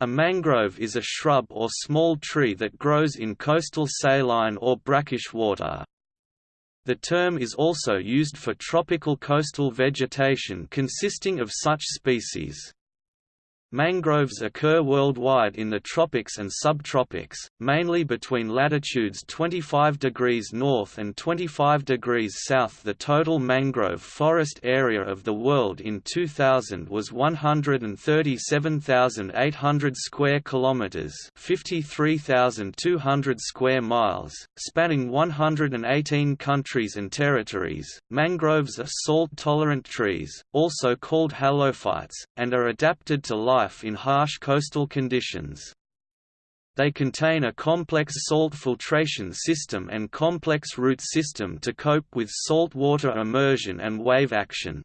A mangrove is a shrub or small tree that grows in coastal saline or brackish water. The term is also used for tropical coastal vegetation consisting of such species. Mangroves occur worldwide in the tropics and subtropics, mainly between latitudes 25 degrees north and 25 degrees south. The total mangrove forest area of the world in 2000 was 137,800 square kilometers, 53,200 square miles, spanning 118 countries and territories. Mangroves are salt-tolerant trees, also called halophytes, and are adapted to life life in harsh coastal conditions. They contain a complex salt filtration system and complex root system to cope with saltwater immersion and wave action.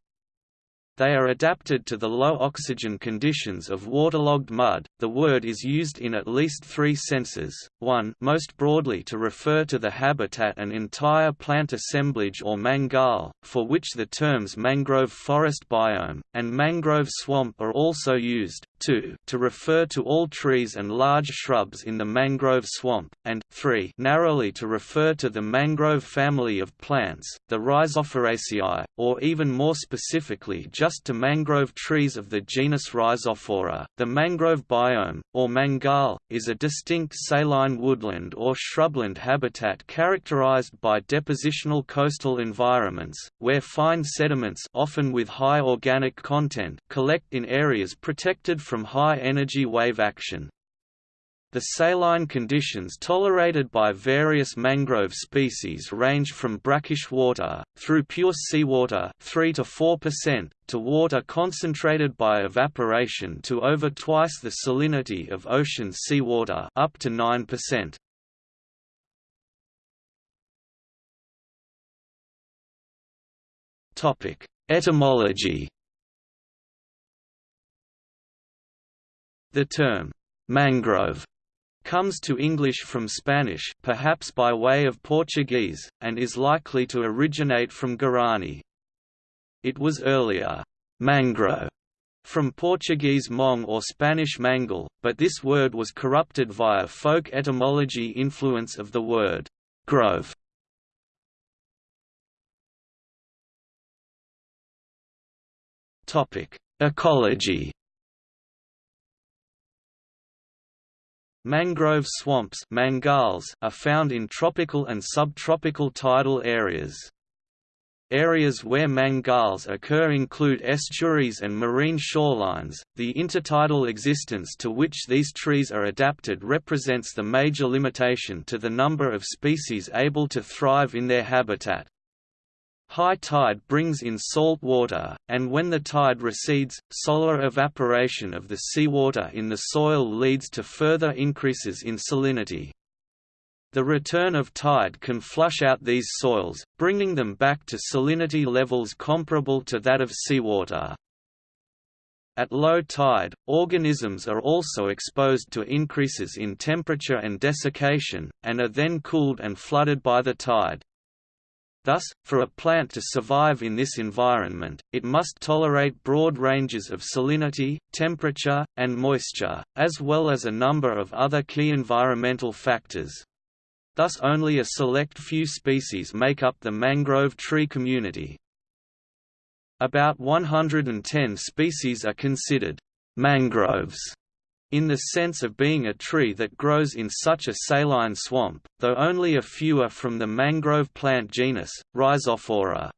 They are adapted to the low oxygen conditions of waterlogged mud. The word is used in at least three senses. 1 most broadly to refer to the habitat and entire plant assemblage or mangal, for which the terms mangrove forest biome, and mangrove swamp are also used, 2, to refer to all trees and large shrubs in the mangrove swamp, and 3, narrowly to refer to the mangrove family of plants, the Rhizophoraceae, or even more specifically just to mangrove trees of the genus Rhizophora. The mangrove biome, or mangal, is a distinct saline woodland or shrubland habitat characterized by depositional coastal environments, where fine sediments often with high organic content collect in areas protected from high-energy wave action. The saline conditions tolerated by various mangrove species range from brackish water, through pure seawater 3 to 4%, to water concentrated by evaporation to over twice the salinity of ocean seawater up to 9%. Etymology The term, mangrove, comes to English from Spanish perhaps by way of Portuguese, and is likely to originate from Guarani. It was earlier, mangro, from Portuguese mong or Spanish mangle, but this word was corrupted via folk etymology influence of the word grove. Ecology Mangrove swamps mangals are found in tropical and subtropical tidal areas. Areas where mangals occur include estuaries and marine shorelines. The intertidal existence to which these trees are adapted represents the major limitation to the number of species able to thrive in their habitat. High tide brings in salt water, and when the tide recedes, solar evaporation of the seawater in the soil leads to further increases in salinity. The return of tide can flush out these soils, bringing them back to salinity levels comparable to that of seawater. At low tide, organisms are also exposed to increases in temperature and desiccation, and are then cooled and flooded by the tide. Thus, for a plant to survive in this environment, it must tolerate broad ranges of salinity, temperature, and moisture, as well as a number of other key environmental factors. Thus only a select few species make up the mangrove tree community. About 110 species are considered mangroves in the sense of being a tree that grows in such a saline swamp, though only a few are from the mangrove plant genus, Rhizophora.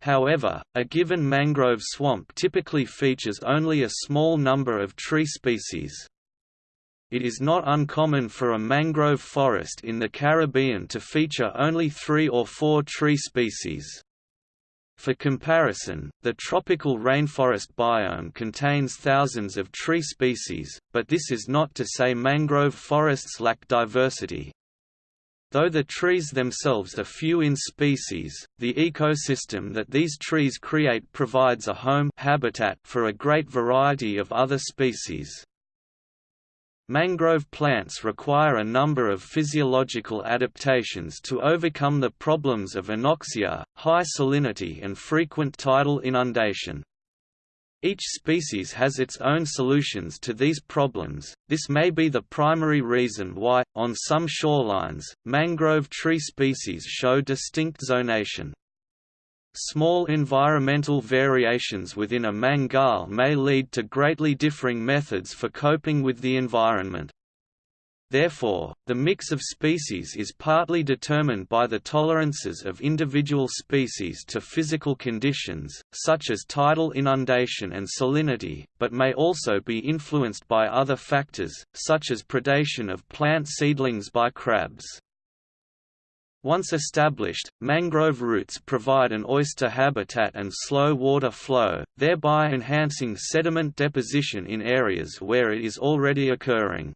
However, a given mangrove swamp typically features only a small number of tree species. It is not uncommon for a mangrove forest in the Caribbean to feature only three or four tree species. For comparison, the tropical rainforest biome contains thousands of tree species, but this is not to say mangrove forests lack diversity. Though the trees themselves are few in species, the ecosystem that these trees create provides a home habitat for a great variety of other species. Mangrove plants require a number of physiological adaptations to overcome the problems of anoxia, high salinity and frequent tidal inundation. Each species has its own solutions to these problems. This may be the primary reason why, on some shorelines, mangrove tree species show distinct zonation. Small environmental variations within a mangal may lead to greatly differing methods for coping with the environment. Therefore, the mix of species is partly determined by the tolerances of individual species to physical conditions, such as tidal inundation and salinity, but may also be influenced by other factors, such as predation of plant seedlings by crabs. Once established, mangrove roots provide an oyster habitat and slow water flow, thereby enhancing sediment deposition in areas where it is already occurring.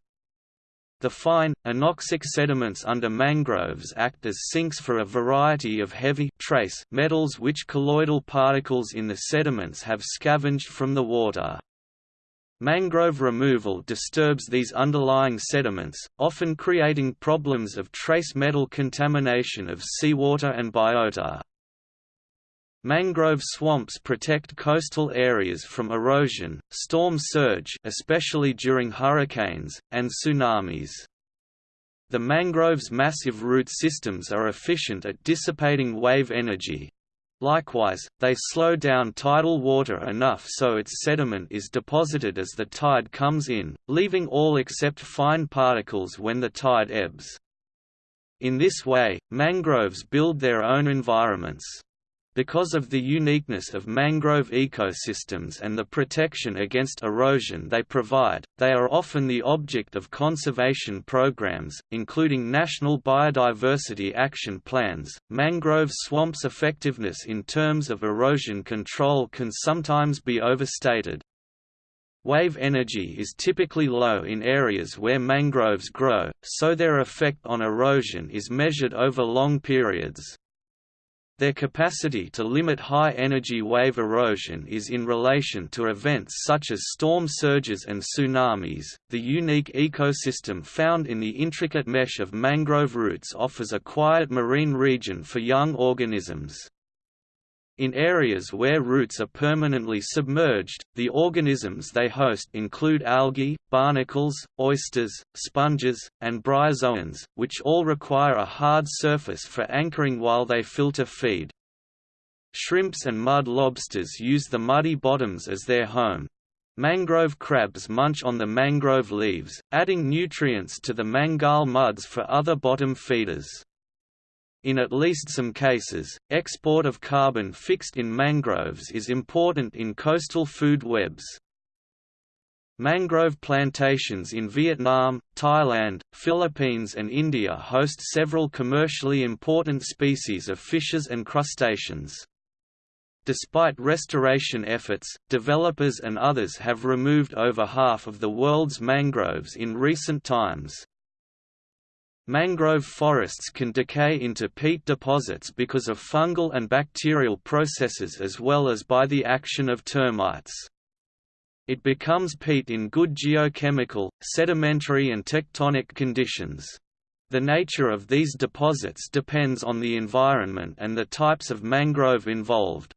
The fine, anoxic sediments under mangroves act as sinks for a variety of heavy trace metals which colloidal particles in the sediments have scavenged from the water. Mangrove removal disturbs these underlying sediments, often creating problems of trace metal contamination of seawater and biota. Mangrove swamps protect coastal areas from erosion, storm surge especially during hurricanes, and tsunamis. The mangrove's massive root systems are efficient at dissipating wave energy. Likewise, they slow down tidal water enough so its sediment is deposited as the tide comes in, leaving all except fine particles when the tide ebbs. In this way, mangroves build their own environments. Because of the uniqueness of mangrove ecosystems and the protection against erosion they provide, they are often the object of conservation programs, including national biodiversity action plans. Mangrove swamps' effectiveness in terms of erosion control can sometimes be overstated. Wave energy is typically low in areas where mangroves grow, so their effect on erosion is measured over long periods. Their capacity to limit high-energy wave erosion is in relation to events such as storm surges and tsunamis. The unique ecosystem found in the intricate mesh of mangrove roots offers a quiet marine region for young organisms. In areas where roots are permanently submerged, the organisms they host include algae, barnacles, oysters, sponges, and bryozoans, which all require a hard surface for anchoring while they filter feed. Shrimps and mud lobsters use the muddy bottoms as their home. Mangrove crabs munch on the mangrove leaves, adding nutrients to the mangal muds for other bottom feeders. In at least some cases, export of carbon fixed in mangroves is important in coastal food webs. Mangrove plantations in Vietnam, Thailand, Philippines and India host several commercially important species of fishes and crustaceans. Despite restoration efforts, developers and others have removed over half of the world's mangroves in recent times. Mangrove forests can decay into peat deposits because of fungal and bacterial processes as well as by the action of termites. It becomes peat in good geochemical, sedimentary and tectonic conditions. The nature of these deposits depends on the environment and the types of mangrove involved.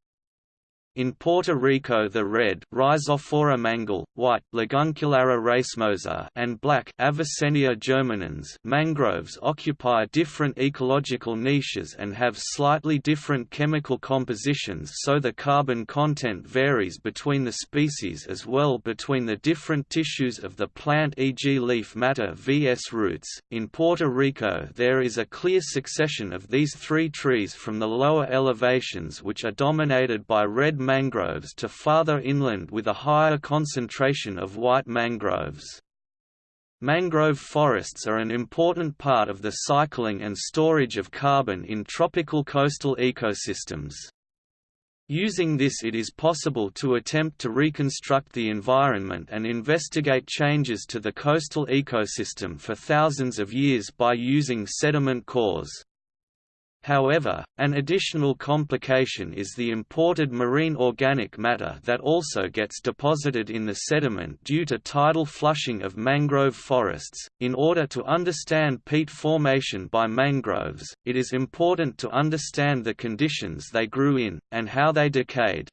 In Puerto Rico the red Rhizophora mangle, white Laguncularia racemosa and black Avicennia germinans mangroves occupy different ecological niches and have slightly different chemical compositions so the carbon content varies between the species as well between the different tissues of the plant e.g. leaf matter vs roots. In Puerto Rico there is a clear succession of these three trees from the lower elevations which are dominated by red mangroves to farther inland with a higher concentration of white mangroves. Mangrove forests are an important part of the cycling and storage of carbon in tropical coastal ecosystems. Using this it is possible to attempt to reconstruct the environment and investigate changes to the coastal ecosystem for thousands of years by using sediment cores. However, an additional complication is the imported marine organic matter that also gets deposited in the sediment due to tidal flushing of mangrove forests. In order to understand peat formation by mangroves, it is important to understand the conditions they grew in, and how they decayed.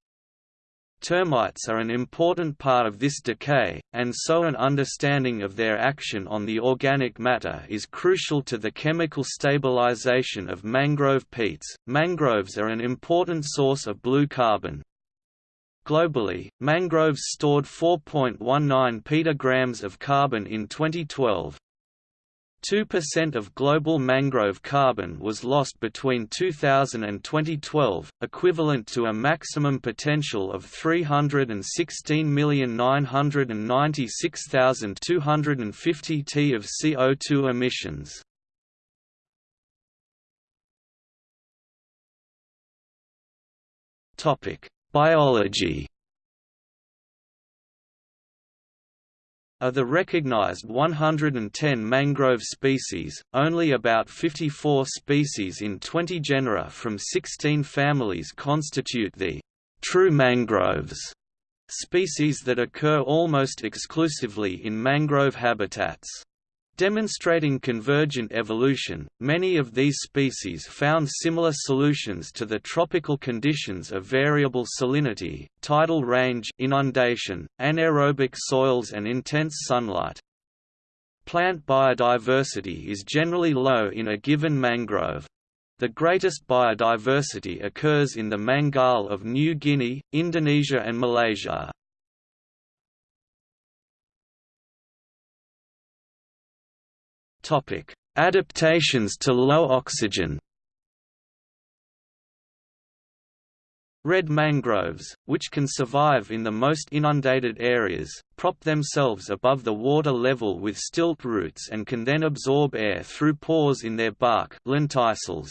Termites are an important part of this decay, and so an understanding of their action on the organic matter is crucial to the chemical stabilization of mangrove peats. Mangroves are an important source of blue carbon. Globally, mangroves stored 4.19 petagrams of carbon in 2012, 2% of global mangrove carbon was lost between 2000 and 2012, equivalent to a maximum potential of 316,996,250 t of CO2 emissions. Biology Of the recognized 110 mangrove species, only about 54 species in 20 genera from 16 families constitute the true mangroves, species that occur almost exclusively in mangrove habitats. Demonstrating convergent evolution, many of these species found similar solutions to the tropical conditions of variable salinity, tidal range inundation, anaerobic soils and intense sunlight. Plant biodiversity is generally low in a given mangrove. The greatest biodiversity occurs in the mangal of New Guinea, Indonesia and Malaysia. Adaptations to low oxygen. Red mangroves, which can survive in the most inundated areas, prop themselves above the water level with stilt roots and can then absorb air through pores in their bark lenticels.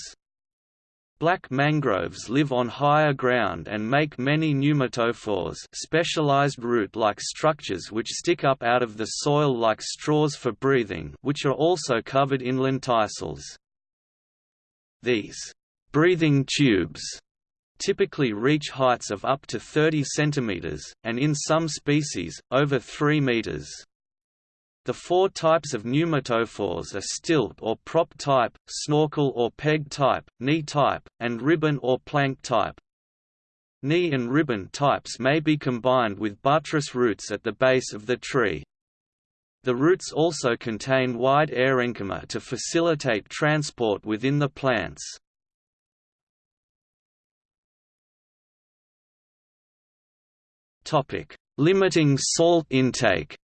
Black mangroves live on higher ground and make many pneumatophores specialized root-like structures which stick up out of the soil like straws for breathing which are also covered in lenticels. These breathing tubes typically reach heights of up to 30 cm, and in some species, over 3 meters. The four types of pneumatophores are stilt or prop type, snorkel or peg type, knee type, and ribbon or plank type. Knee and ribbon types may be combined with buttress roots at the base of the tree. The roots also contain wide air aerenchyma to facilitate transport within the plants. Limiting salt intake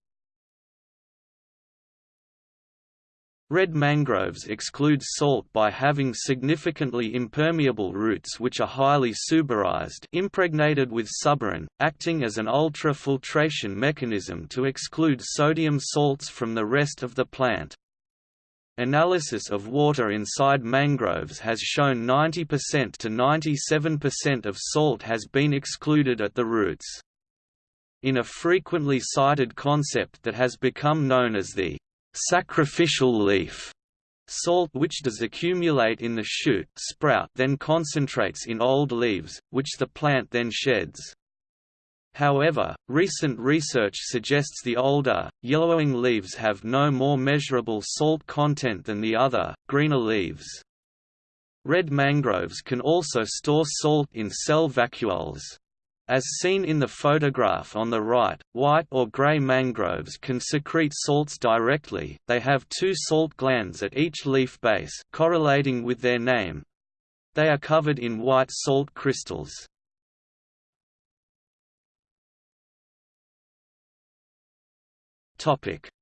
Red mangroves exclude salt by having significantly impermeable roots which are highly suberized impregnated with suberin, acting as an ultrafiltration mechanism to exclude sodium salts from the rest of the plant. Analysis of water inside mangroves has shown 90% to 97% of salt has been excluded at the roots. In a frequently cited concept that has become known as the sacrificial leaf salt which does accumulate in the shoot sprout then concentrates in old leaves, which the plant then sheds. However, recent research suggests the older, yellowing leaves have no more measurable salt content than the other, greener leaves. Red mangroves can also store salt in cell vacuoles. As seen in the photograph on the right, white or gray mangroves can secrete salts directly, they have two salt glands at each leaf base correlating with their name. They are covered in white salt crystals.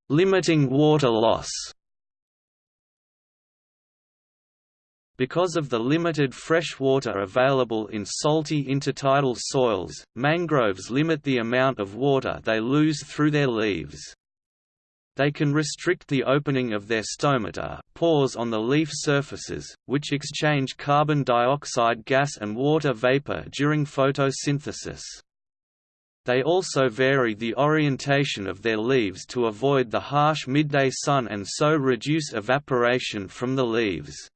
Limiting water loss Because of the limited fresh water available in salty intertidal soils, mangroves limit the amount of water they lose through their leaves. They can restrict the opening of their stomata uh, pores on the leaf surfaces, which exchange carbon dioxide gas and water vapor during photosynthesis. They also vary the orientation of their leaves to avoid the harsh midday sun and so reduce evaporation from the leaves.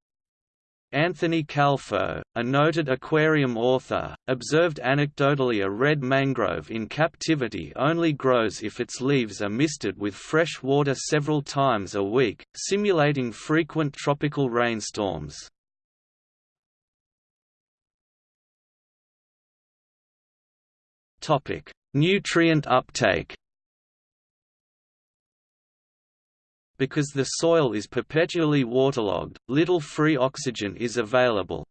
Anthony Calfo, a noted aquarium author, observed anecdotally a red mangrove in captivity only grows if its leaves are misted with fresh water several times a week, simulating frequent tropical rainstorms. Nutrient uptake. Because the soil is perpetually waterlogged, little free oxygen is available.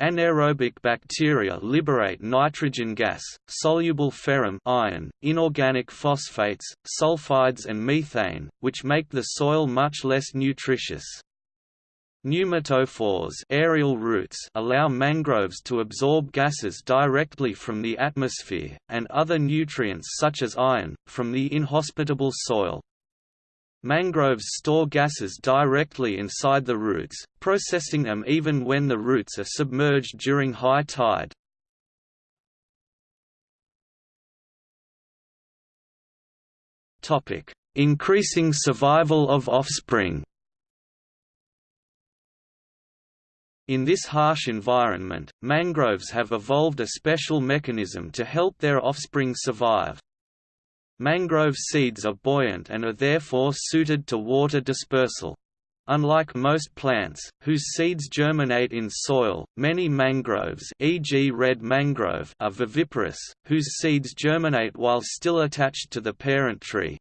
Anaerobic bacteria liberate nitrogen gas, soluble ferrous iron, inorganic phosphates, sulfides and methane, which make the soil much less nutritious. Pneumatophores aerial roots allow mangroves to absorb gases directly from the atmosphere, and other nutrients such as iron, from the inhospitable soil. Mangroves store gases directly inside the roots, processing them even when the roots are submerged during high tide. Increasing survival of offspring In this harsh environment, mangroves have evolved a special mechanism to help their offspring survive. Mangrove seeds are buoyant and are therefore suited to water dispersal. Unlike most plants, whose seeds germinate in soil, many mangroves e.g. red mangrove are viviparous, whose seeds germinate while still attached to the parent tree.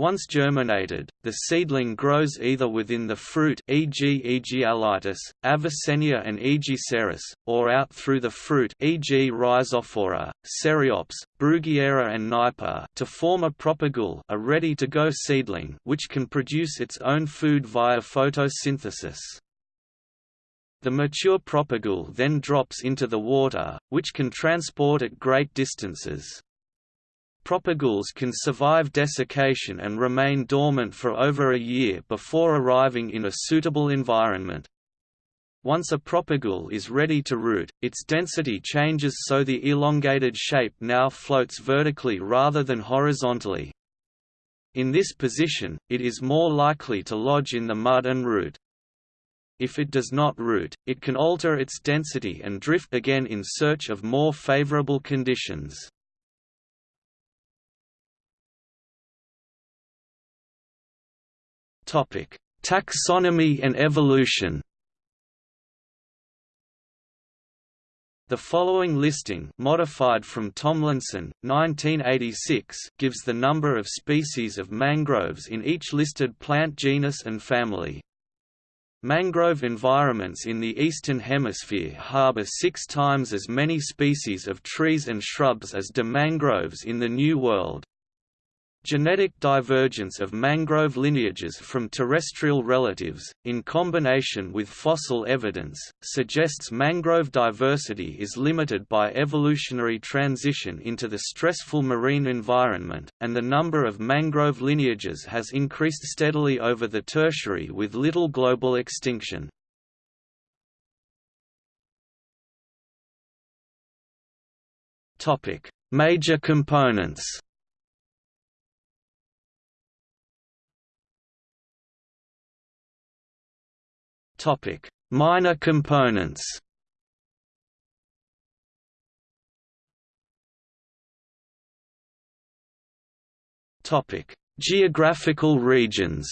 Once germinated, the seedling grows either within the fruit e.g. Aegialitis, Avicennia and Aegiceras, or out through the fruit e.g. Rhizophora, Ceriops, Bruguiera and Nipa to form a propagule a ready-to-go seedling which can produce its own food via photosynthesis. The mature propagule then drops into the water, which can transport at great distances. Propagules can survive desiccation and remain dormant for over a year before arriving in a suitable environment. Once a propagule is ready to root, its density changes so the elongated shape now floats vertically rather than horizontally. In this position, it is more likely to lodge in the mud and root. If it does not root, it can alter its density and drift again in search of more favorable conditions. Taxonomy and evolution. The following listing modified from Tomlinson, 1986 gives the number of species of mangroves in each listed plant genus and family. Mangrove environments in the Eastern Hemisphere harbor six times as many species of trees and shrubs as do mangroves in the New World. Genetic divergence of mangrove lineages from terrestrial relatives, in combination with fossil evidence, suggests mangrove diversity is limited by evolutionary transition into the stressful marine environment, and the number of mangrove lineages has increased steadily over the tertiary with little global extinction. Major components Topic: Minor components. Topic: Geographical regions.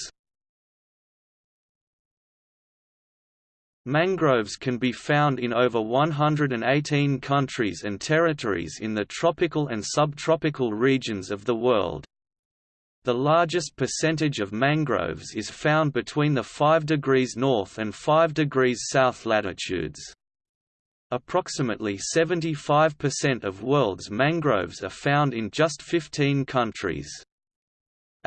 Mangroves can be found in over 118 countries and territories in the tropical and subtropical regions of the world. The largest percentage of mangroves is found between the 5 degrees north and 5 degrees south latitudes. Approximately 75% of world's mangroves are found in just 15 countries.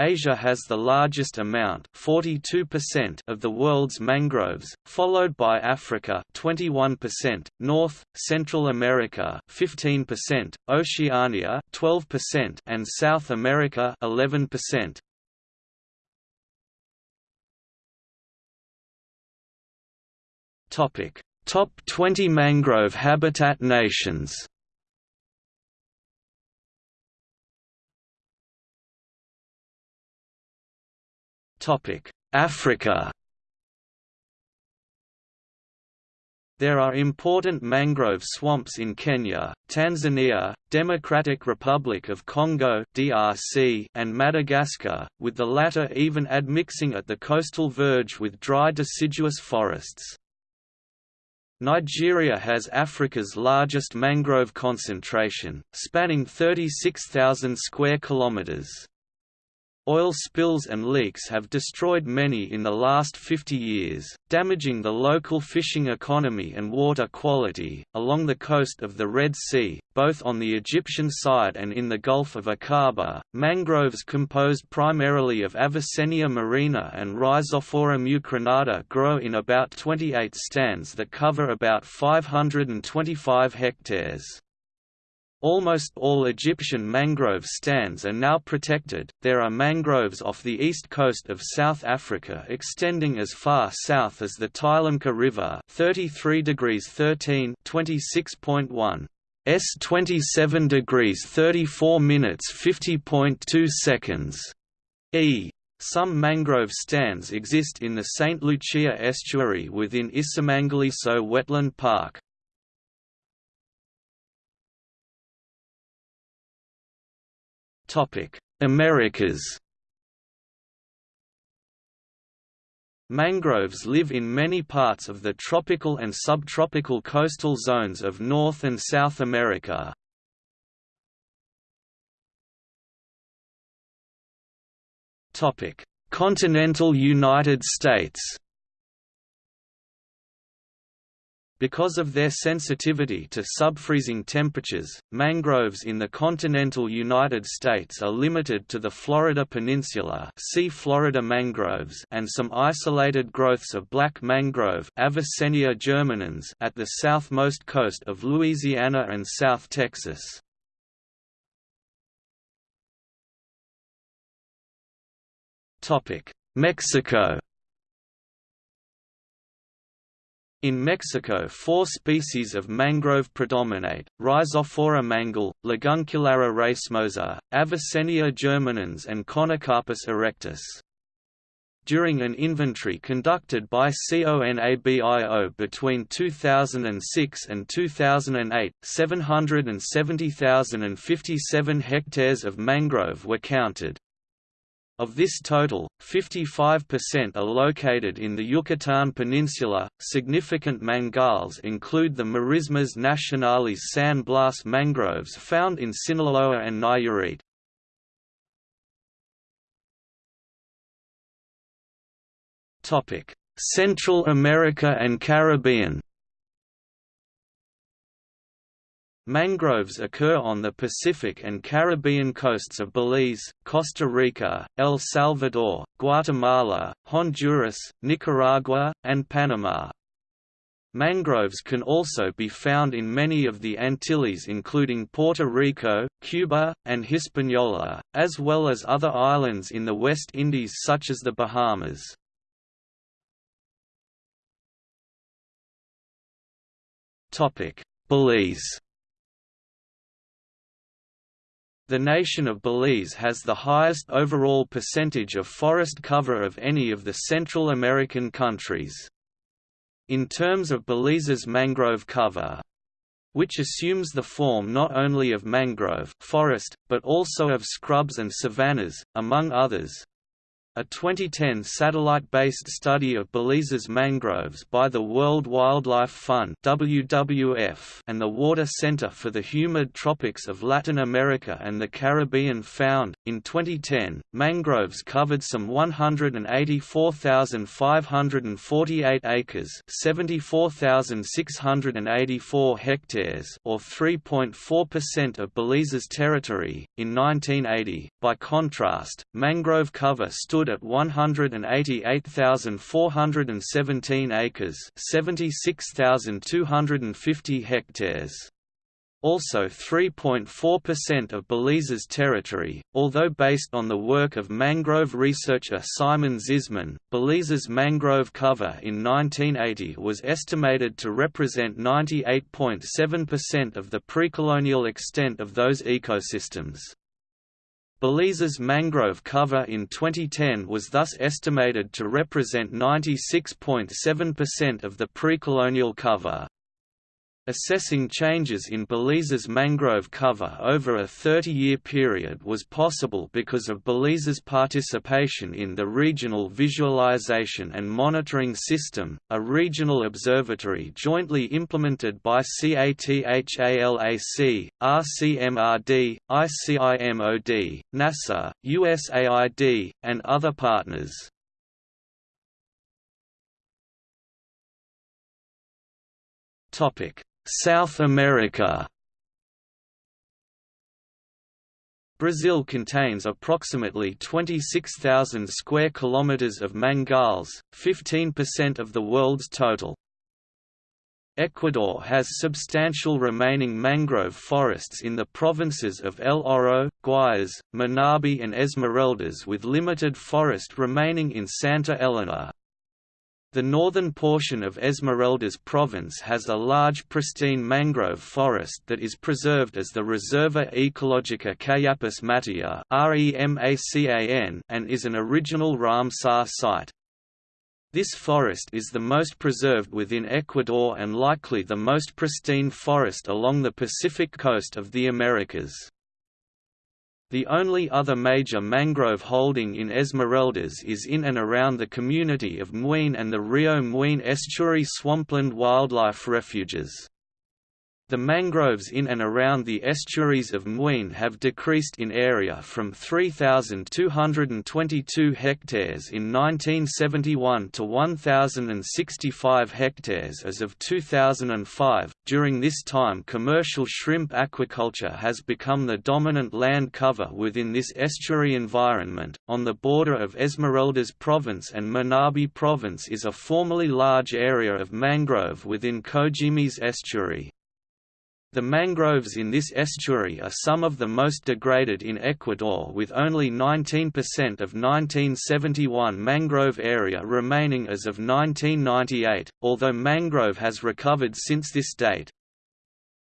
Asia has the largest amount 42% of the world's mangroves, followed by Africa 21%, North, Central America 15%, Oceania 12% and South America 11%. Topic: Top 20 mangrove habitat nations. Africa There are important mangrove swamps in Kenya, Tanzania, Democratic Republic of Congo (DRC), and Madagascar, with the latter even admixing at the coastal verge with dry deciduous forests. Nigeria has Africa's largest mangrove concentration, spanning 36,000 square kilometers. Oil spills and leaks have destroyed many in the last 50 years, damaging the local fishing economy and water quality. Along the coast of the Red Sea, both on the Egyptian side and in the Gulf of Aqaba, mangroves composed primarily of Avicennia marina and Rhizophora mucronata grow in about 28 stands that cover about 525 hectares. Almost all Egyptian mangrove stands are now protected. There are mangroves off the east coast of South Africa extending as far south as the Tylumpka River, 33 degrees 13, 26.1 s 27 degrees 34 minutes 50.2 seconds. E. Some mangrove stands exist in the St. Lucia estuary within Isimangaliso Wetland Park. Americas Mangroves live in many parts of the tropical and subtropical coastal zones of North and South America. Continental United States Because of their sensitivity to subfreezing temperatures, mangroves in the continental United States are limited to the Florida Peninsula see Florida mangroves and some isolated growths of black mangrove Avicennia germinans at the southmost coast of Louisiana and South Texas. Mexico In Mexico four species of mangrove predominate, Rhizophora mangle, Laguncularia racemosa, Avicennia germinans and Conocarpus erectus. During an inventory conducted by CONABIO between 2006 and 2008, 770,057 hectares of mangrove were counted. Of this total, 55% are located in the Yucatan Peninsula. Significant mangals include the Marismas nacionales San Blas mangroves found in Sinaloa and Nayarit. Central America and Caribbean. Mangroves occur on the Pacific and Caribbean coasts of Belize, Costa Rica, El Salvador, Guatemala, Honduras, Nicaragua, and Panama. Mangroves can also be found in many of the Antilles including Puerto Rico, Cuba, and Hispaniola, as well as other islands in the West Indies such as the Bahamas. Belize The nation of Belize has the highest overall percentage of forest cover of any of the Central American countries. In terms of Belize's mangrove cover, which assumes the form not only of mangrove forest, but also of scrubs and savannas, among others, a 2010 satellite-based study of Belize's mangroves by the World Wildlife Fund (WWF) and the Water Center for the Humid Tropics of Latin America and the Caribbean found, in 2010, mangroves covered some 184,548 acres (74,684 hectares) or 3.4% of Belize's territory. In 1980, by contrast, mangrove cover stood stood at 188,417 acres 76,250 hectares. Also 3.4% of Belize's territory, although based on the work of mangrove researcher Simon Zisman, Belize's mangrove cover in 1980 was estimated to represent 98.7% of the pre-colonial extent of those ecosystems. Belize's mangrove cover in 2010 was thus estimated to represent 96.7% of the pre-colonial cover. Assessing changes in Belize's mangrove cover over a 30-year period was possible because of Belize's participation in the Regional Visualization and Monitoring System, a regional observatory jointly implemented by CATHALAC, RCMRD, ICIMOD, NASA, USAID, and other partners. Topic South America Brazil contains approximately 26,000 square kilometers of mangals, 15% of the world's total. Ecuador has substantial remaining mangrove forests in the provinces of El Oro, Guayas, Manabi and Esmeraldas with limited forest remaining in Santa Elena. The northern portion of Esmeraldas province has a large pristine mangrove forest that is preserved as the Reserva Ecológica Cayapas Mataya and is an original Ramsar site. This forest is the most preserved within Ecuador and likely the most pristine forest along the Pacific coast of the Americas. The only other major mangrove holding in Esmeraldas is in and around the community of Muin and the Rio Muin estuary swampland wildlife refuges. The mangroves in and around the estuaries of Muin have decreased in area from 3,222 hectares in 1971 to 1,065 hectares as of 2005. During this time, commercial shrimp aquaculture has become the dominant land cover within this estuary environment. On the border of Esmeraldas Province and Manabi Province is a formerly large area of mangrove within Cojimies estuary. The mangroves in this estuary are some of the most degraded in Ecuador with only 19% of 1971 mangrove area remaining as of 1998, although mangrove has recovered since this date.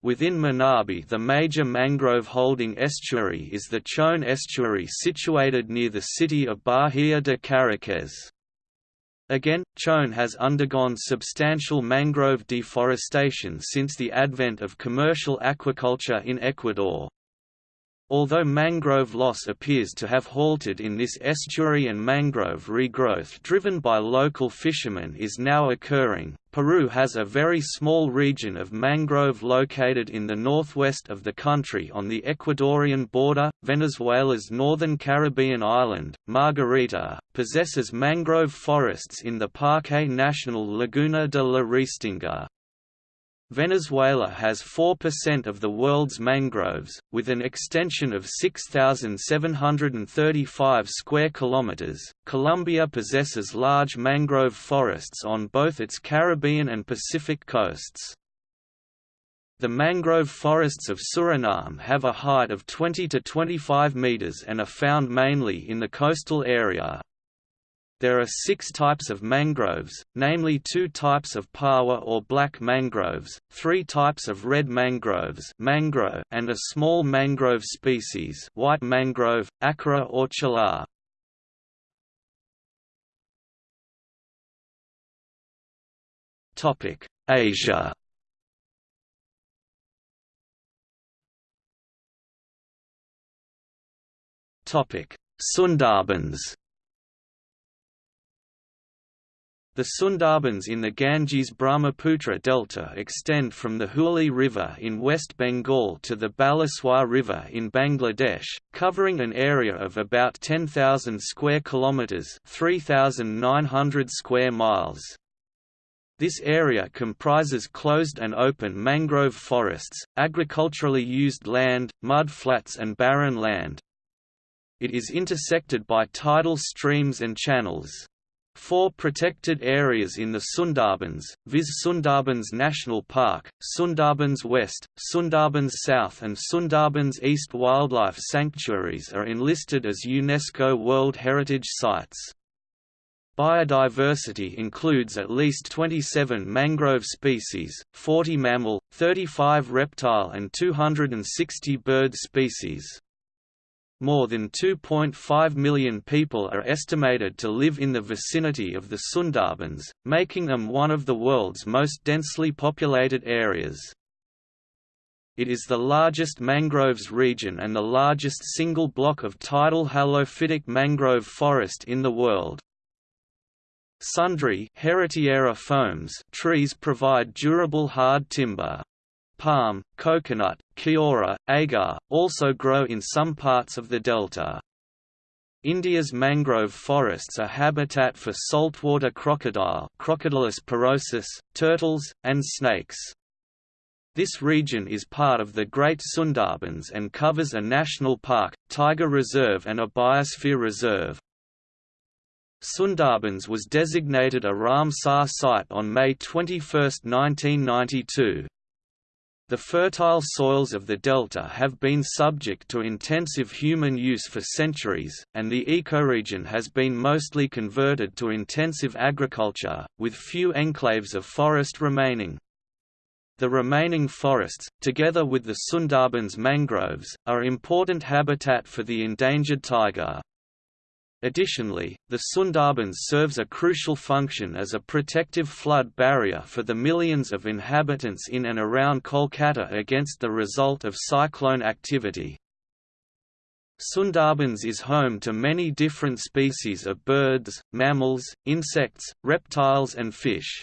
Within Manabi the major mangrove holding estuary is the Chone estuary situated near the city of Bahia de Caraquez. Again, Chone has undergone substantial mangrove deforestation since the advent of commercial aquaculture in Ecuador. Although mangrove loss appears to have halted in this estuary and mangrove regrowth driven by local fishermen is now occurring, Peru has a very small region of mangrove located in the northwest of the country on the Ecuadorian border. Venezuela's northern Caribbean island, Margarita, possesses mangrove forests in the Parque Nacional Laguna de la Restinga. Venezuela has 4% of the world's mangroves, with an extension of 6,735 square kilometers. Colombia possesses large mangrove forests on both its Caribbean and Pacific coasts. The mangrove forests of Suriname have a height of 20 to 25 meters and are found mainly in the coastal area. There are six types of mangroves, namely two types of paua or black mangroves, three types of red mangroves mangro, and a small mangrove species white mangrove, acra or chalar. Asia Sundarbans The Sundarbans in the Ganges-Brahmaputra delta extend from the Hooghly River in West Bengal to the Baleswar River in Bangladesh, covering an area of about 10,000 square kilometers, 3,900 square miles. This area comprises closed and open mangrove forests, agriculturally used land, mud flats and barren land. It is intersected by tidal streams and channels. Four protected areas in the Sundarbans, viz Sundarbans National Park, Sundarbans West, Sundarbans South and Sundarbans East wildlife sanctuaries are enlisted as UNESCO World Heritage Sites. Biodiversity includes at least 27 mangrove species, 40 mammal, 35 reptile and 260 bird species. More than 2.5 million people are estimated to live in the vicinity of the Sundarbans, making them one of the world's most densely populated areas. It is the largest mangroves region and the largest single block of tidal halophytic mangrove forest in the world. Sundri fomes trees provide durable hard timber. Palm, coconut, keora, agar, also grow in some parts of the delta. India's mangrove forests are habitat for saltwater crocodile Crocodylus porosus, turtles, and snakes. This region is part of the Great Sundarbans and covers a national park, tiger reserve and a biosphere reserve. Sundarbans was designated a Ramsar site on May 21, 1992. The fertile soils of the delta have been subject to intensive human use for centuries, and the ecoregion has been mostly converted to intensive agriculture, with few enclaves of forest remaining. The remaining forests, together with the Sundarbans mangroves, are important habitat for the endangered tiger. Additionally, the Sundarbans serves a crucial function as a protective flood barrier for the millions of inhabitants in and around Kolkata against the result of cyclone activity. Sundarbans is home to many different species of birds, mammals, insects, reptiles and fish.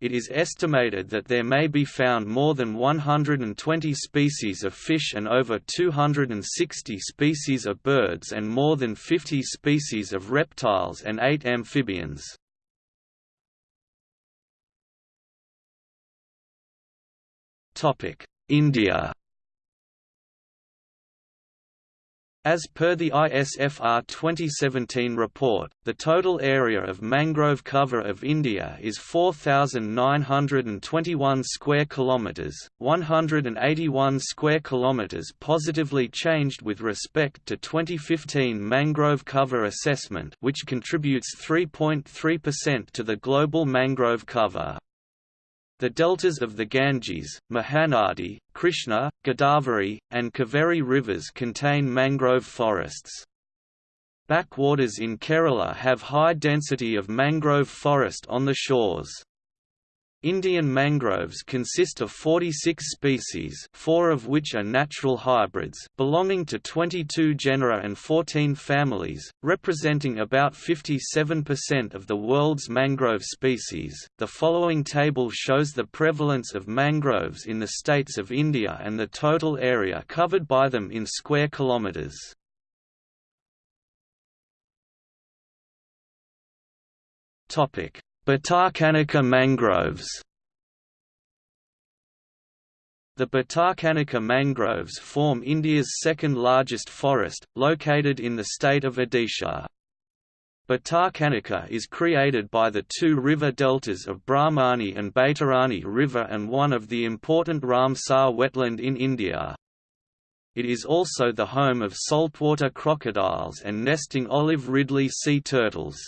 It is estimated that there may be found more than 120 species of fish and over 260 species of birds and more than 50 species of reptiles and 8 amphibians. India As per the ISFR 2017 report, the total area of mangrove cover of India is 4921 square kilometers, 181 square kilometers positively changed with respect to 2015 mangrove cover assessment, which contributes 3.3% to the global mangrove cover. The deltas of the Ganges, Mahanadi, Krishna, Godavari, and Kaveri rivers contain mangrove forests. Backwaters in Kerala have high density of mangrove forest on the shores. Indian mangroves consist of 46 species four of which are natural hybrids belonging to 22 genera and 14 families, representing about 57% of the world's mangrove species. The following table shows the prevalence of mangroves in the states of India and the total area covered by them in square kilometers. Topic Bhitarkanika mangroves The Bhitarkanika mangroves form India's second largest forest, located in the state of Odisha. Bhitarkanika is created by the two river deltas of Brahmani and Baitarani River and one of the important Ramsar wetland in India. It is also the home of saltwater crocodiles and nesting olive ridley sea turtles.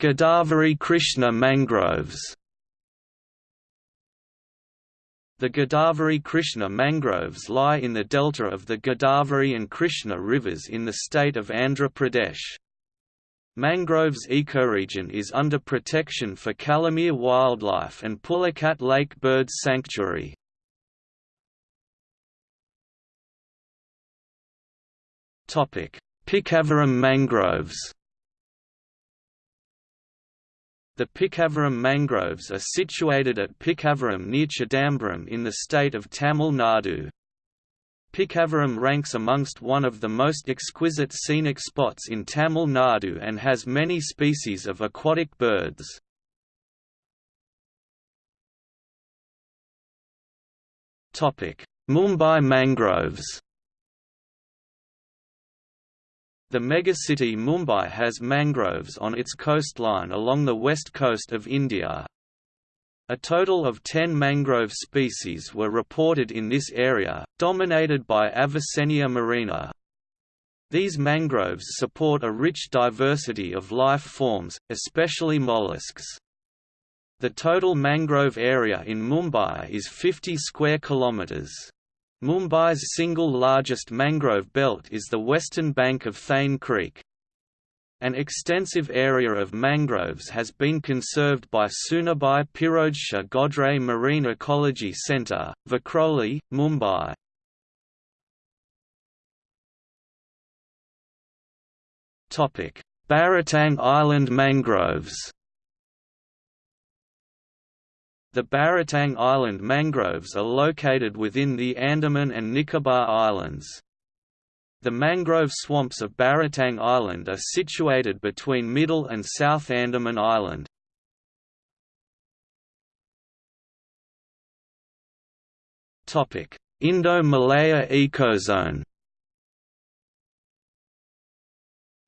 Godavari Krishna mangroves The Godavari Krishna mangroves lie in the delta of the Godavari and Krishna rivers in the state of Andhra Pradesh. Mangroves ecoregion is under protection for Calimere Wildlife and Pulicat Lake Bird Sanctuary. Pichavaram mangroves the Pichavaram mangroves are situated at Pichavaram near Chidambaram in the state of Tamil Nadu. Pichavaram ranks amongst one of the most exquisite scenic spots in Tamil Nadu and has many species of aquatic birds. Mumbai mangroves The megacity Mumbai has mangroves on its coastline along the west coast of India. A total of 10 mangrove species were reported in this area, dominated by Avicennia marina. These mangroves support a rich diversity of life forms, especially mollusks. The total mangrove area in Mumbai is 50 square kilometres. Mumbai's single largest mangrove belt is the western bank of Thane Creek. An extensive area of mangroves has been conserved by Soonabai Pirojsha Godrej Marine Ecology Centre, Vikhroli, Mumbai. Baratang Island mangroves The Baratang Island mangroves are located within the Andaman and Nicobar Islands. The mangrove swamps of Baratang Island are situated between Middle and South Andaman Island. Indo-Malaya ecozone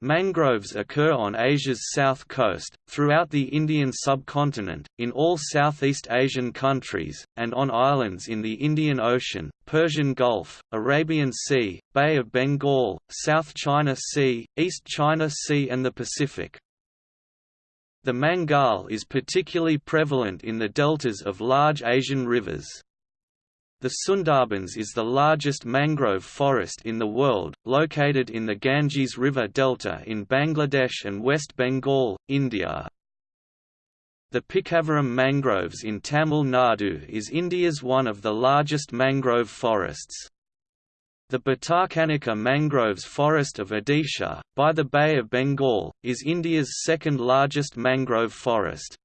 Mangroves occur on Asia's south coast, throughout the Indian subcontinent, in all Southeast Asian countries, and on islands in the Indian Ocean, Persian Gulf, Arabian Sea, Bay of Bengal, South China Sea, East China Sea and the Pacific. The mangal is particularly prevalent in the deltas of large Asian rivers. The Sundarbans is the largest mangrove forest in the world, located in the Ganges River delta in Bangladesh and West Bengal, India. The Pichavaram mangroves in Tamil Nadu is India's one of the largest mangrove forests. The Bhitarkanika mangroves forest of Odisha, by the Bay of Bengal, is India's second largest mangrove forest.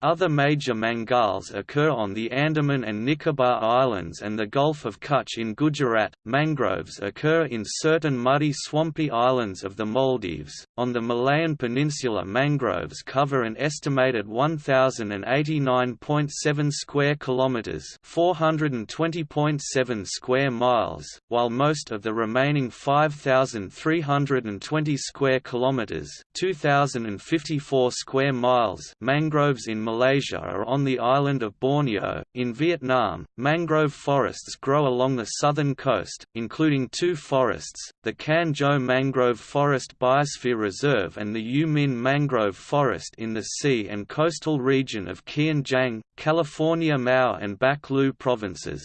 Other major mangals occur on the Andaman and Nicobar Islands and the Gulf of Kutch in Gujarat. Mangroves occur in certain muddy swampy islands of the Maldives. On the Malayan Peninsula, mangroves cover an estimated 1089.7 square kilometers, 420.7 square miles, while most of the remaining 5320 square kilometers, 2054 square miles, mangroves in Malaysia are on the island of Borneo. In Vietnam, mangrove forests grow along the southern coast, including two forests, the Cần Giờ Mangrove Forest Biosphere Reserve and the U Minh Mangrove Forest in the sea and coastal region of Kiên Giang, California Mao and Bạc Liêu provinces.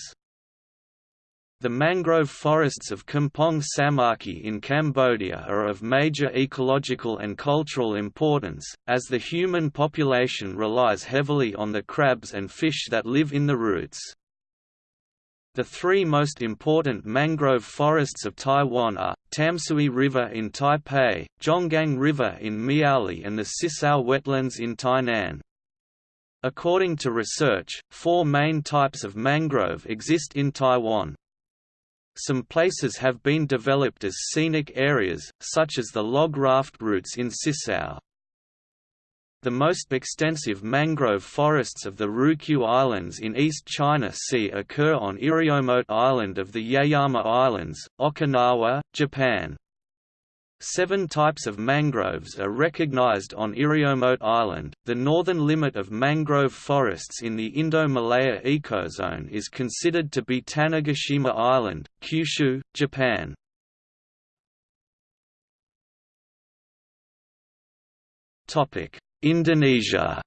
The mangrove forests of Kampong Samaki in Cambodia are of major ecological and cultural importance, as the human population relies heavily on the crabs and fish that live in the roots. The three most important mangrove forests of Taiwan are, Tamsui River in Taipei, Zhonggang River in Miaoli and the Sisao wetlands in Tainan. According to research, four main types of mangrove exist in Taiwan. Some places have been developed as scenic areas, such as the log raft routes in Sisao. The most extensive mangrove forests of the Ryukyu Islands in East China Sea occur on Iriomote Island of the Yaeyama Islands, Okinawa, Japan. Seven types of mangroves are recognized on Iriomote Island. The northern limit of mangrove forests in the Indo-Malaya ecozone is considered to be Tanegashima Island, Kyushu, Japan. Topic: Indonesia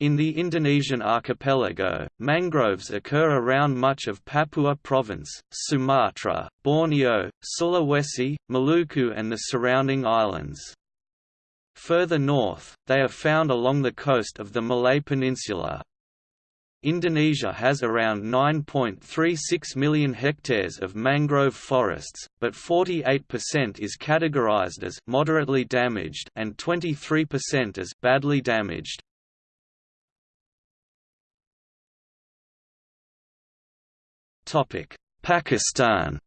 in the Indonesian archipelago, mangroves occur around much of Papua Province, Sumatra, Borneo, Sulawesi, Maluku and the surrounding islands. Further north, they are found along the coast of the Malay Peninsula. Indonesia has around 9.36 million hectares of mangrove forests, but 48% is categorized as moderately damaged and 23% as badly damaged. Pakistan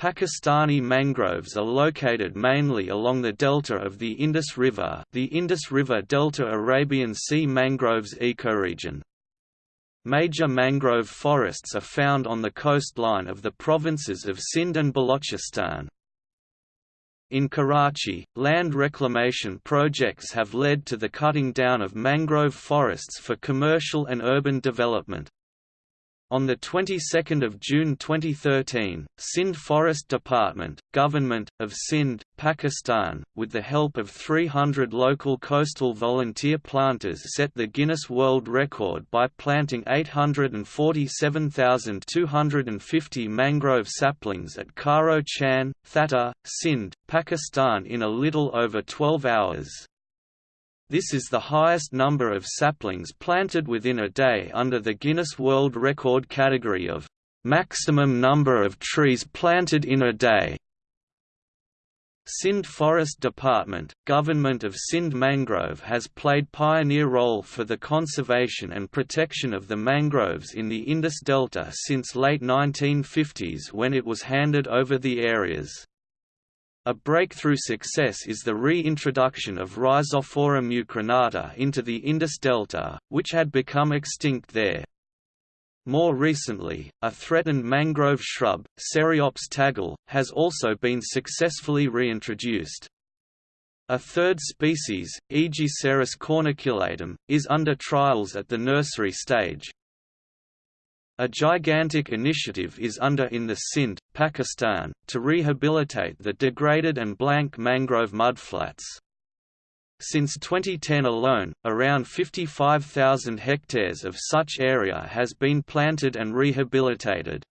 Pakistani mangroves are located mainly along the delta of the Indus River the Indus River Delta Arabian Sea mangroves ecoregion. Major mangrove forests are found on the coastline of the provinces of Sindh and Balochistan. In Karachi, land reclamation projects have led to the cutting down of mangrove forests for commercial and urban development. On the 22nd of June 2013, Sindh Forest Department, Government of Sindh, Pakistan, with the help of 300 local coastal volunteer planters set the Guinness World Record by planting 847,250 mangrove saplings at Karo Chan, Thatta, Sindh, Pakistan in a little over 12 hours. This is the highest number of saplings planted within a day under the Guinness World Record category of maximum number of trees planted in a day. Sindh Forest Department, Government of Sindh Mangrove has played pioneer role for the conservation and protection of the mangroves in the Indus Delta since late 1950s when it was handed over the areas. A breakthrough success is the reintroduction of Rhizophora mucronata into the Indus Delta, which had become extinct there. More recently, a threatened mangrove shrub, Ceriops tagal, has also been successfully reintroduced. A third species, Aegiceras corniculatum, is under trials at the nursery stage. A gigantic initiative is under in the Sindh, Pakistan, to rehabilitate the degraded and blank mangrove mudflats. Since 2010 alone, around 55,000 hectares of such area has been planted and rehabilitated.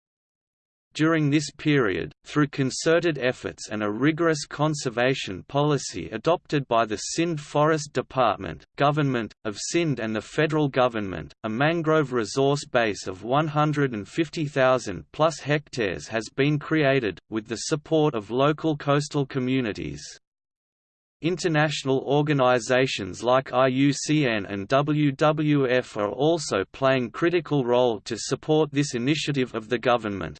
During this period, through concerted efforts and a rigorous conservation policy adopted by the Sindh Forest Department, Government, of Sindh and the federal government, a mangrove resource base of 150,000 plus hectares has been created, with the support of local coastal communities. International organizations like IUCN and WWF are also playing critical role to support this initiative of the government.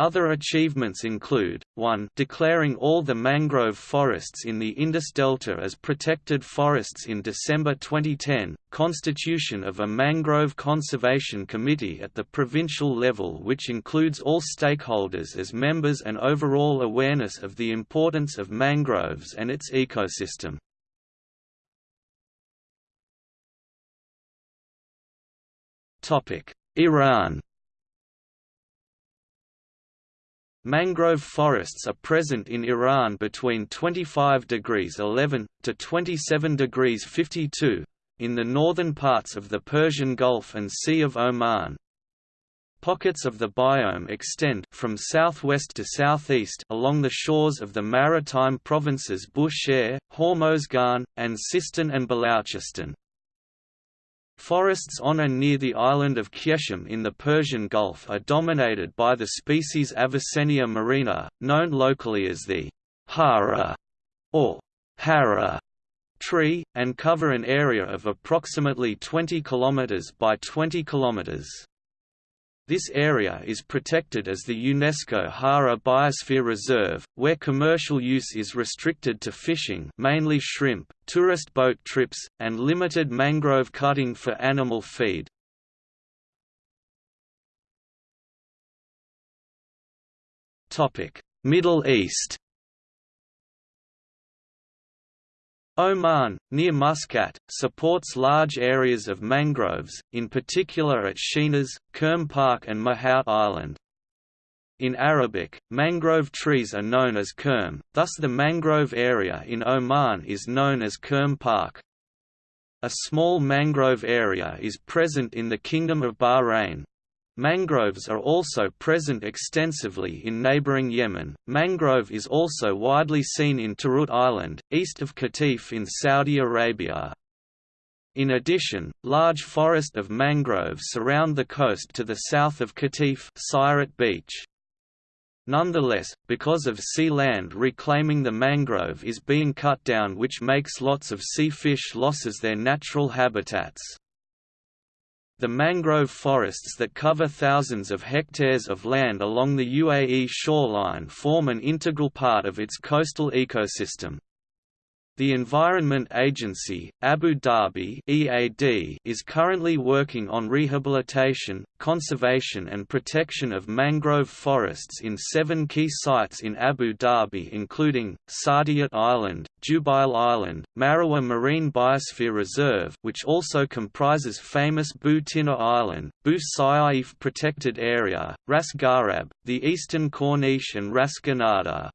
Other achievements include, 1 declaring all the mangrove forests in the Indus Delta as protected forests in December 2010, constitution of a Mangrove Conservation Committee at the provincial level which includes all stakeholders as members and overall awareness of the importance of mangroves and its ecosystem. Iran Mangrove forests are present in Iran between 25 degrees 11 to 27 degrees 52 in the northern parts of the Persian Gulf and Sea of Oman. Pockets of the biome extend from southwest to southeast along the shores of the maritime provinces Bushehr, Hormozgan, and Sistan and Baluchistan. Forests on and near the island of Qeshm in the Persian Gulf are dominated by the species Avicennia marina, known locally as the hara or hara tree, and cover an area of approximately 20 km by 20 km. This area is protected as the UNESCO Hara Biosphere Reserve, where commercial use is restricted to fishing mainly shrimp, tourist boat trips, and limited mangrove cutting for animal feed. Middle East Oman, near Muscat, supports large areas of mangroves, in particular at Shinas, Qurm Park and Mahout Island. In Arabic, mangrove trees are known as qurm, thus the mangrove area in Oman is known as Qurm Park. A small mangrove area is present in the Kingdom of Bahrain, Mangroves are also present extensively in neighboring Yemen. Mangrove is also widely seen in Tarut Island, east of Qatif in Saudi Arabia. In addition, large forest of mangroves surround the coast to the south of Qatif Beach. Nonetheless, because of sea land reclaiming the mangrove is being cut down which makes lots of sea fish losses their natural habitats. The mangrove forests that cover thousands of hectares of land along the UAE shoreline form an integral part of its coastal ecosystem. The Environment Agency, Abu Dhabi (EAD), is currently working on rehabilitation, conservation and protection of mangrove forests in 7 key sites in Abu Dhabi including Saadiyat Island, Jubail Island, Marawah Marine Biosphere Reserve, which also comprises famous Bu Tina Island, Bu Saif Protected Area, Ras Ghurab, the Eastern Corniche and Ras Ghanada.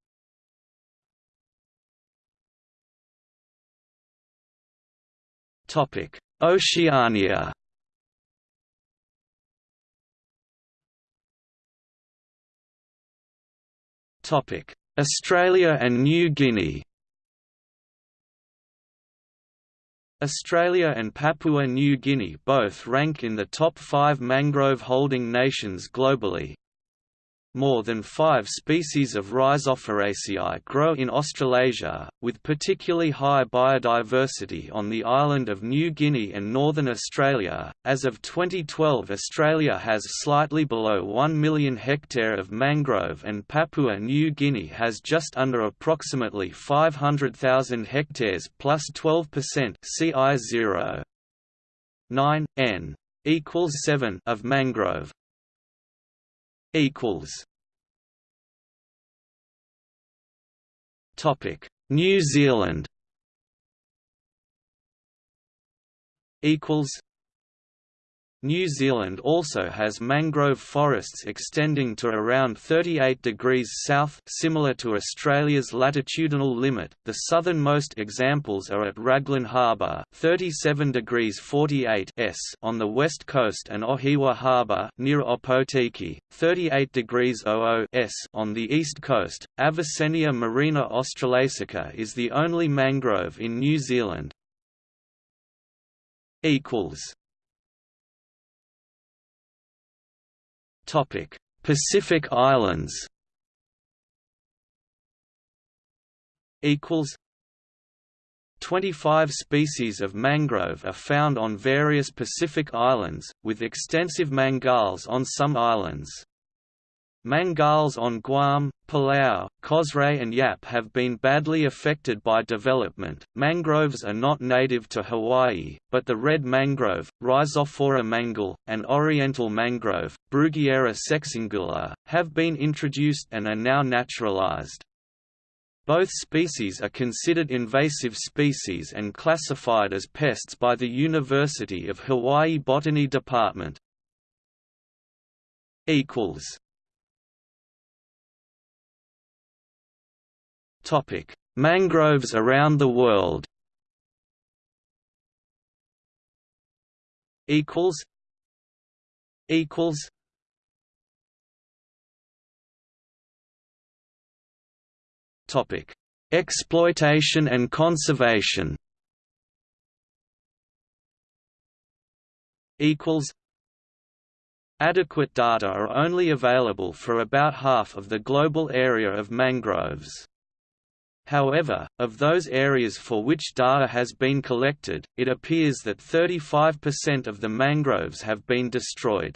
Oceania. Australia and New Guinea. Australia and Papua New Guinea both rank in the top five mangrove holding nations globally, more than five species of Rhizophoraceae grow in Australasia, with particularly high biodiversity on the island of New Guinea and northern Australia. As of 2012, Australia has slightly below 1 million hectare of mangrove and Papua New Guinea has just under approximately 500,000 hectares plus 12% CI 0. 9 n equals 7 of mangrove equals. Topic New Zealand. Equals New Zealand also has mangrove forests extending to around 38 degrees south similar to Australia's latitudinal limit. The southernmost examples are at Raglan Harbour, 37 degrees 48 s on the west coast and Ohiwa Harbour near Opotiki, 38 degrees 00 s on the east coast. Avicennia marina australasica is the only mangrove in New Zealand. equals Pacific Islands. Equals. 25 species of mangrove are found on various Pacific islands, with extensive mangals on some islands. Mangals on Guam, Palau, Kosrae and Yap have been badly affected by development. Mangroves are not native to Hawaii, but the red mangrove, Rhizophora mangle, and oriental mangrove, Bruguiera sexangula, have been introduced and are now naturalized. Both species are considered invasive species and classified as pests by the University of Hawaii Botany Department. equals Topic: Mangroves around the world. Equals. Equals. Topic: Exploitation and conservation. Equals. Adequate data are only available for about half of the global area of mangroves. However, of those areas for which data has been collected, it appears that 35% of the mangroves have been destroyed.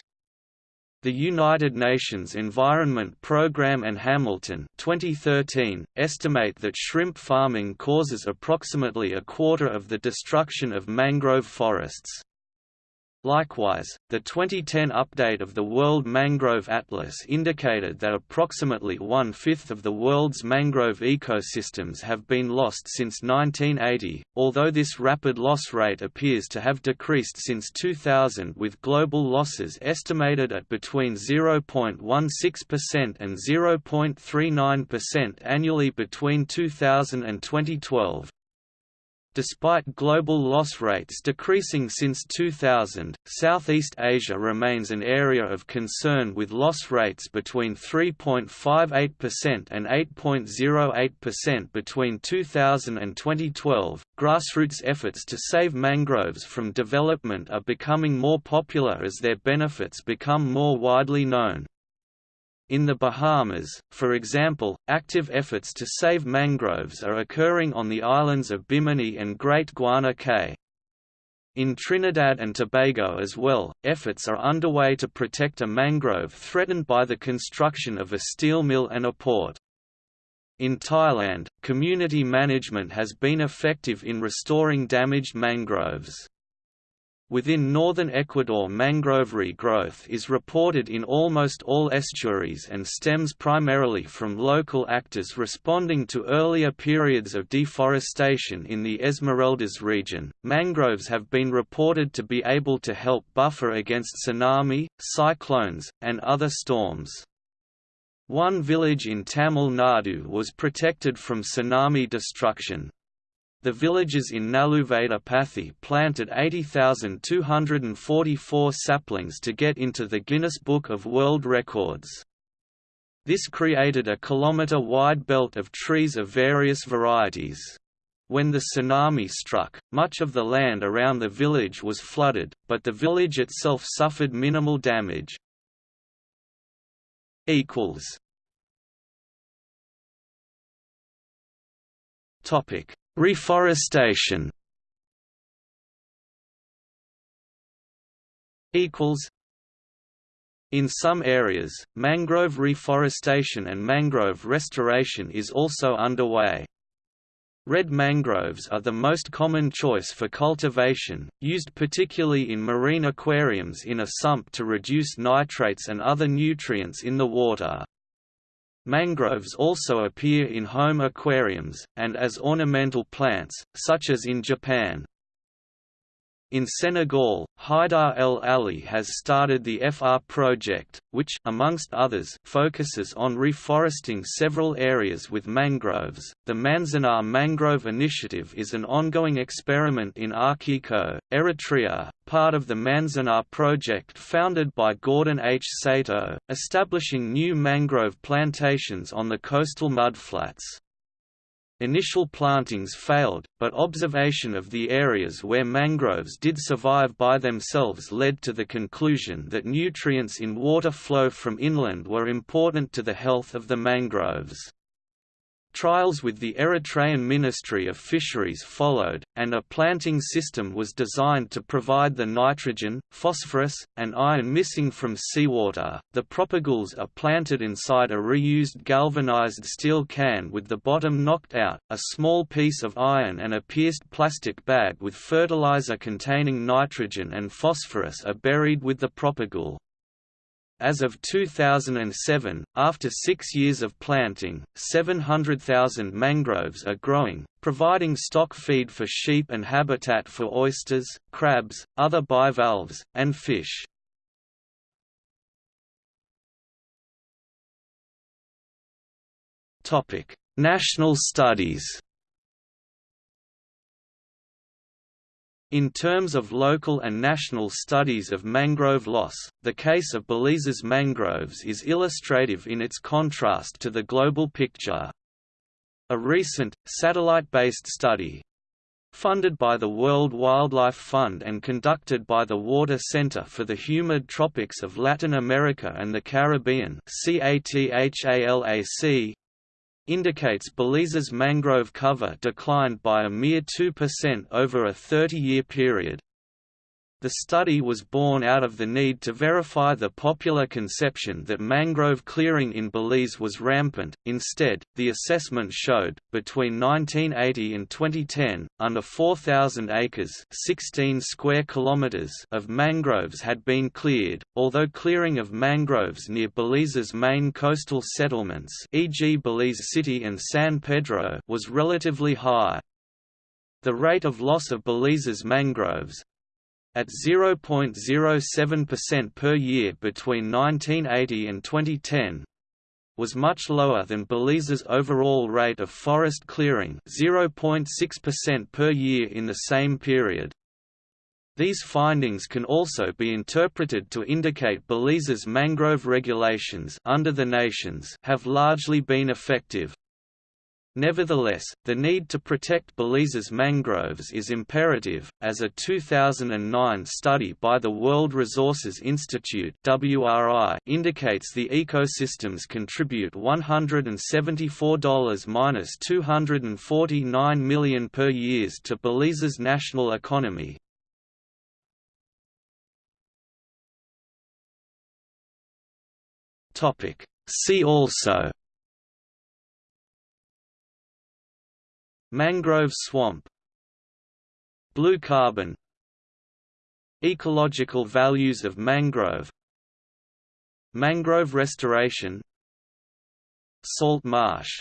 The United Nations Environment Programme and Hamilton 2013, estimate that shrimp farming causes approximately a quarter of the destruction of mangrove forests. Likewise, the 2010 update of the World Mangrove Atlas indicated that approximately one-fifth of the world's mangrove ecosystems have been lost since 1980, although this rapid loss rate appears to have decreased since 2000 with global losses estimated at between 0.16% and 0.39% annually between 2000 and 2012. Despite global loss rates decreasing since 2000, Southeast Asia remains an area of concern with loss rates between 3.58% and 8.08% between 2000 and 2012. Grassroots efforts to save mangroves from development are becoming more popular as their benefits become more widely known. In the Bahamas, for example, active efforts to save mangroves are occurring on the islands of Bimini and Great Guana Cay. In Trinidad and Tobago as well, efforts are underway to protect a mangrove threatened by the construction of a steel mill and a port. In Thailand, community management has been effective in restoring damaged mangroves. Within northern Ecuador mangrove growth is reported in almost all estuaries and stems primarily from local actors responding to earlier periods of deforestation in the Esmeraldas region. Mangroves have been reported to be able to help buffer against tsunami, cyclones, and other storms. One village in Tamil Nadu was protected from tsunami destruction, the villagers in Pathi planted 80,244 saplings to get into the Guinness Book of World Records. This created a kilometre-wide belt of trees of various varieties. When the tsunami struck, much of the land around the village was flooded, but the village itself suffered minimal damage. Topic Reforestation equals in some areas, mangrove reforestation and mangrove restoration is also underway. Red mangroves are the most common choice for cultivation, used particularly in marine aquariums in a sump to reduce nitrates and other nutrients in the water. Mangroves also appear in home aquariums, and as ornamental plants, such as in Japan. In Senegal, Haidar El Ali has started the FR project, which amongst others focuses on reforesting several areas with mangroves. The Manzanar Mangrove Initiative is an ongoing experiment in Akiko, Eritrea, part of the Manzanar project founded by Gordon H. Sato, establishing new mangrove plantations on the coastal mudflats. Initial plantings failed, but observation of the areas where mangroves did survive by themselves led to the conclusion that nutrients in water flow from inland were important to the health of the mangroves. Trials with the Eritrean Ministry of Fisheries followed, and a planting system was designed to provide the nitrogen, phosphorus, and iron missing from seawater. The propagules are planted inside a reused galvanized steel can with the bottom knocked out. A small piece of iron and a pierced plastic bag with fertilizer containing nitrogen and phosphorus are buried with the propagule. As of 2007, after six years of planting, 700,000 mangroves are growing, providing stock feed for sheep and habitat for oysters, crabs, other bivalves, and fish. National studies In terms of local and national studies of mangrove loss, the case of Belize's mangroves is illustrative in its contrast to the global picture. A recent, satellite-based study, funded by the World Wildlife Fund and conducted by the Water Center for the Humid Tropics of Latin America and the Caribbean indicates Belize's mangrove cover declined by a mere 2% over a 30-year period. The study was born out of the need to verify the popular conception that mangrove clearing in Belize was rampant. Instead, the assessment showed, between 1980 and 2010, under 4,000 acres (16 square kilometers) of mangroves had been cleared, although clearing of mangroves near Belize's main coastal settlements, e.g., Belize City and San Pedro, was relatively high. The rate of loss of Belize's mangroves, at 0.07% per year between 1980 and 2010 was much lower than Belize's overall rate of forest clearing 0.6% per year in the same period. These findings can also be interpreted to indicate Belize's mangrove regulations under the nations have largely been effective. Nevertheless, the need to protect Belize's mangroves is imperative, as a 2009 study by the World Resources Institute indicates the ecosystems contribute $174–249 million per year to Belize's national economy. See also Mangrove swamp Blue carbon Ecological values of mangrove Mangrove restoration Salt marsh